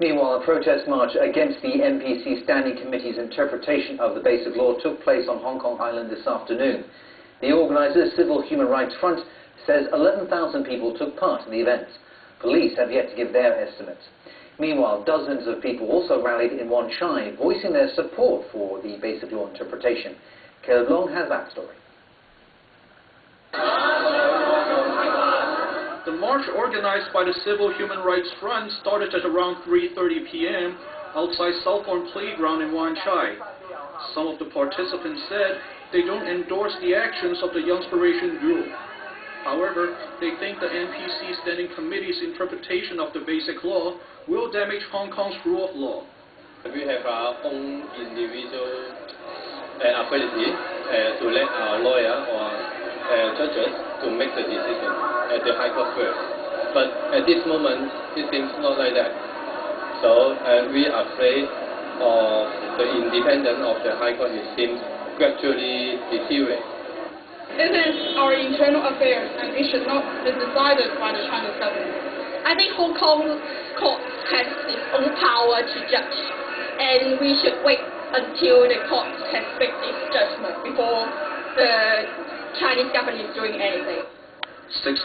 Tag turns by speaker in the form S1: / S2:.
S1: Meanwhile, a protest march against the NPC Standing Committee's interpretation of the Basic Law took place on Hong Kong Island this afternoon. The organizer, Civil Human Rights Front, says 11,000 people took part in the event. Police have yet to give their estimate. Meanwhile, dozens of people also rallied in Wan Chai, voicing their support for the Basic Law interpretation. Caleb Long has that story.
S2: The march organized by the Civil Human Rights Front started at around 3.30 p.m. outside Southorn Playground in Wan Chai. Some of the participants said they don't endorse the actions of the Youngspiration Group. However, they think the NPC Standing Committee's interpretation of the Basic Law will damage Hong Kong's rule of law.
S3: We have our own individual uh, ability uh, to let our lawyer or uh, judges to make the decision at the High Court first. But at this moment, it seems not like that. So uh, we are afraid of the independence of the High Court, it seems gradually deteriorate.
S4: This is our internal affairs and it should not be decided by the Chinese government.
S5: I think Hong Kong court has its own power to judge and we should wait until the court has made its judgment before the Chinese government is doing anything.
S2: Six